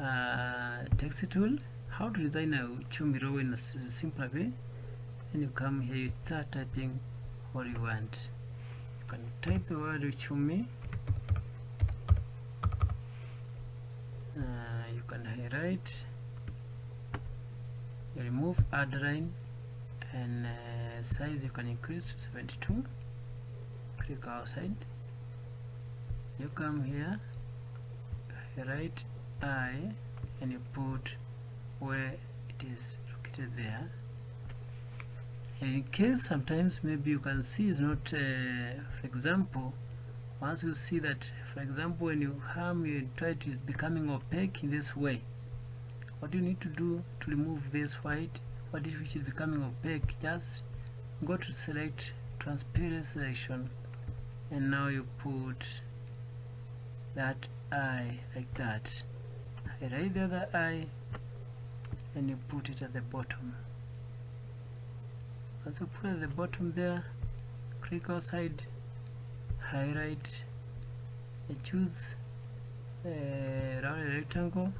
uh, text tool. How to design a chumi row in a simpler way. Then you come here you start typing what you want. You can type the word chumi uh, you can highlight. You remove add line and uh, size you can increase to 72 click outside. You come here highlight I and you put where it is located there. In case sometimes maybe you can see it's not uh, for example once you see that for example when you harm you try to is becoming opaque in this way. What do you need to do to remove this white? What if it is becoming opaque? Just go to select transparent selection and now you put that eye like that highlight the other eye and you put it at the bottom. You put at the bottom there click outside highlight and choose a round rectangle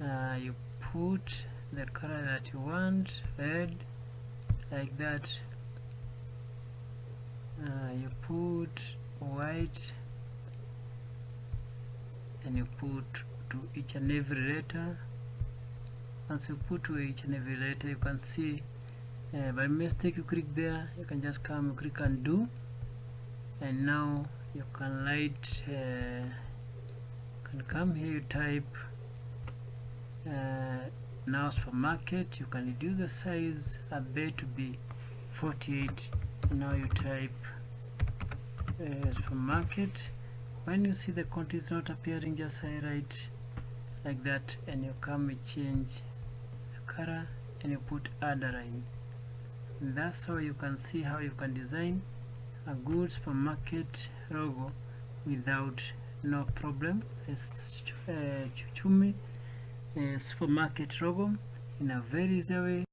uh, you put the color that you want red like that. Uh, you put white and you put to each and every letter. Once you put to each and every letter you can see uh, by mistake you click there you can just come you click undo and now you can light uh, can come here you type uh, now supermarket you can reduce the size a bit to be 48 now you type uh, supermarket when you see the content is not appearing just highlight like that and you come and change the color and you put add a line that's how you can see how you can design a good supermarket logo without no problem. It's uh, chumi uh, supermarket logo in a very easy way